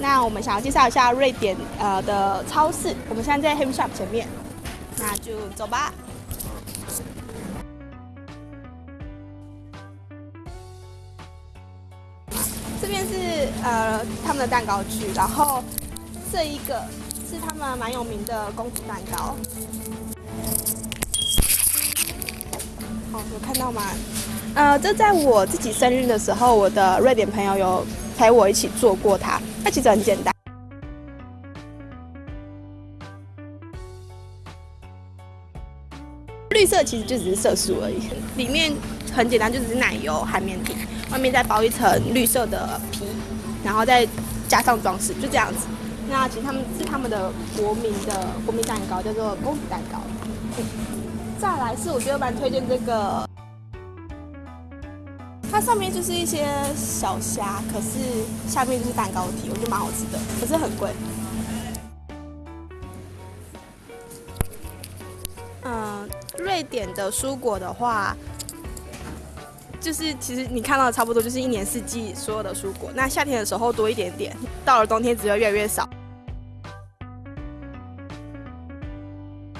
那我们想要介绍一下瑞典呃的超市，我们现在在 Hem Shop 前面，那就走吧。这边是呃他们的蛋糕区，然后这一个是他们蛮有名的公主蛋糕。好，有看到吗？呃，这在我自己生日的时候，我的瑞典朋友有陪我一起做过它。它其实很简单，绿色其实就只是色素而已。里面很简单，就只是奶油、海绵体，外面再包一层绿色的皮，然后再加上装饰，就这样子。那其实他们是他们的国民的国民蛋糕，叫做公主蛋糕。再来是我觉得蛮推荐这个。它上面就是一些小虾，可是下面就是蛋糕体，我觉得蛮好吃的，可是很贵。嗯，瑞典的蔬果的话，就是其实你看到的差不多就是一年四季所有的蔬果，那夏天的时候多一点点，到了冬天只会越来越少。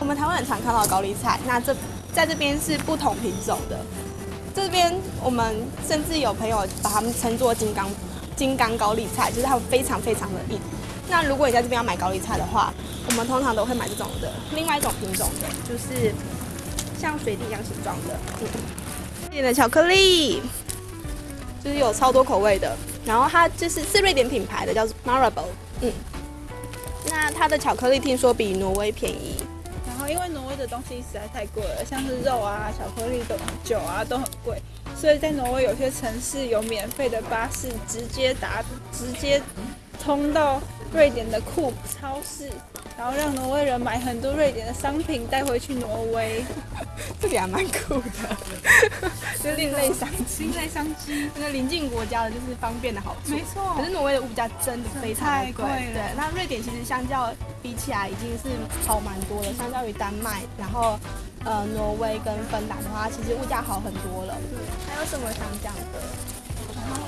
我们台湾很常看到高丽菜，那这在这边是不同品种的。这边我们甚至有朋友把它们称作金刚金刚高丽菜，就是它们非常非常的硬。那如果你在这边要买高丽菜的话，我们通常都会买这种的。另外一种品种的，就是像水滴一样形状的，瑞典的巧克力，就是有超多口味的。然后它就是是瑞典品牌的，叫做 Marable。嗯，那它的巧克力听说比挪威便宜。因为挪威的东西实在太贵了，像是肉啊、巧克力、都酒啊都很贵，所以在挪威有些城市有免费的巴士直接达直接通到瑞典的库超市。然后让挪威人买很多瑞典的商品带回去挪威，这里还蛮酷的，就另类商另类商机。那个邻近国家的就是方便的好处，没错。可是挪威的物价真的非常贵，对。那瑞典其实相较比起来已经是好蛮多了，相较于丹麦，然后呃挪威跟芬兰的话，其实物价好很多了。对。还有什么想讲的？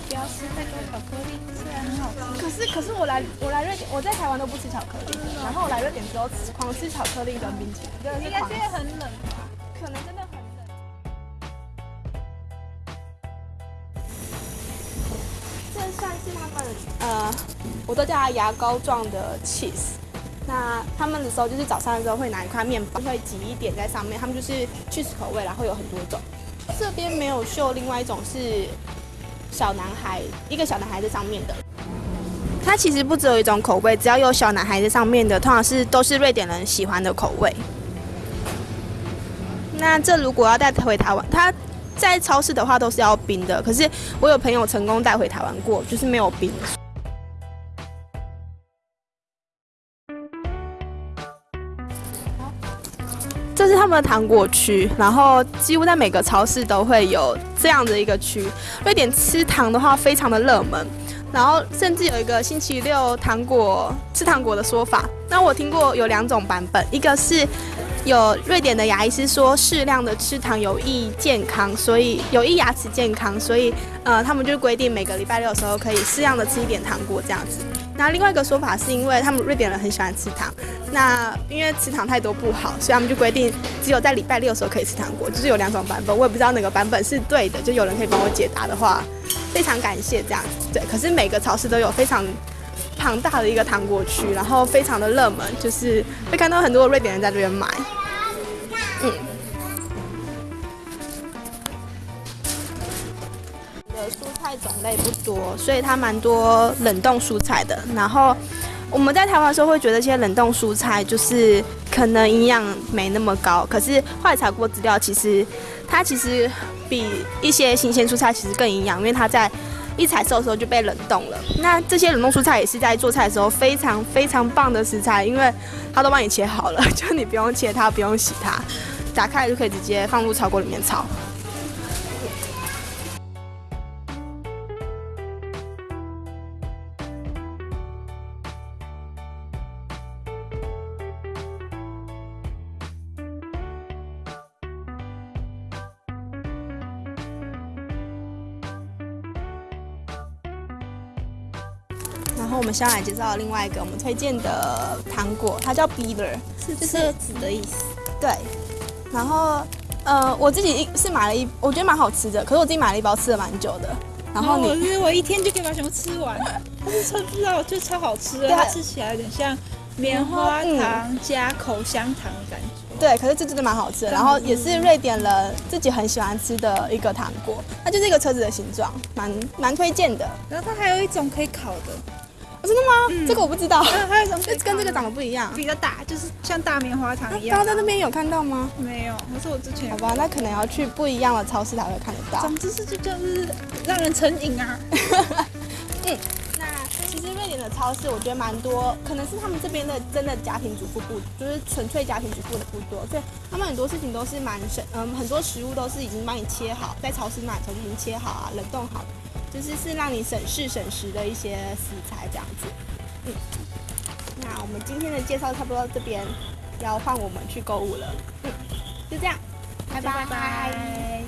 不要吃太多巧克力，虽然很好吃。可是可是我来我来瑞典，我在台湾都不吃巧克力，然后我来瑞典之后吃狂吃巧克力跟冰淇淋，真的是狂吃。应该很冷吧？可能真的很冷。这算是他们呃，我都叫它牙膏状的 cheese。那他们的时候就是早上的时候会拿一块面包，会挤一点在上面，他们就是 cheese 口味，然后有很多种。这边没有秀，另外一种是。小男孩，一个小男孩在上面的，它其实不只有一种口味，只要有小男孩在上面的，通常是都是瑞典人喜欢的口味。那这如果要带回台湾，它在超市的话都是要冰的，可是我有朋友成功带回台湾过，就是没有冰。他们的糖果区，然后几乎在每个超市都会有这样的一个区。瑞典吃糖的话非常的热门，然后甚至有一个星期六糖果吃糖果的说法。那我听过有两种版本，一个是有瑞典的牙医师说适量的吃糖有益健康，所以有益牙齿健康，所以呃他们就规定每个礼拜六的时候可以适量的吃一点糖果这样子。那另外一个说法是因为他们瑞典人很喜欢吃糖，那因为吃糖太多不好，所以他们就规定只有在礼拜六的时候可以吃糖果，就是有两种版本，我也不知道哪个版本是对的，就有人可以帮我解答的话，非常感谢这样子。对，可是每个超市都有非常庞大的一个糖果区，然后非常的热门，就是会看到很多瑞典人在这边买。嗯。蔬菜种类不多，所以它蛮多冷冻蔬菜的。然后我们在台湾的时候会觉得这些冷冻蔬菜就是可能营养没那么高，可是后来查过资料，其实它其实比一些新鲜蔬菜其实更营养，因为它在一采收的时候就被冷冻了。那这些冷冻蔬菜也是在做菜的时候非常非常棒的食材，因为它都帮你切好了，就你不用切它，不用洗它，打开就可以直接放入炒锅里面炒。然然后我们下来介绍另外一个我们推荐的糖果，它叫 Beaver，是就是车子的意思。对。然后呃，我自己一是买了一，我觉得蛮好吃的，可是我自己买了一包，吃了蛮久的。然后我你是我一天就可以把全部吃完，但是超不知道就超好吃的，它吃起来有点像棉花糖加口香糖的感觉。对，可是这真的蛮好吃的，然后也是瑞典人自己很喜欢吃的一个糖果，它就是一个车子的形状，蛮蛮推荐的。然后它还有一种可以烤的，哦真的吗？这个我不知道，嗯，还有一种可以这跟这个长烤得不一样。比较大，就是像大棉花糖一样。刚刚在那边有看到吗？没有，可是我之前好吧，那可能要去不一样的超市才会看得到。总之是就就是让人成瘾啊。嗯那其实瑞典的超市我觉得蛮多，可能是他们这边的真的家庭主妇不，就是纯粹家庭主妇的不多，所以他们很多事情都是蛮省，嗯，很多食物都是已经帮你切好，在超市买的时候就已经切好啊，冷冻好的，其实是让你省事省时的一些食材这样子。嗯，那我们今天的介绍差不多到这边，要换我们去购物了。嗯，就这样，拜拜拜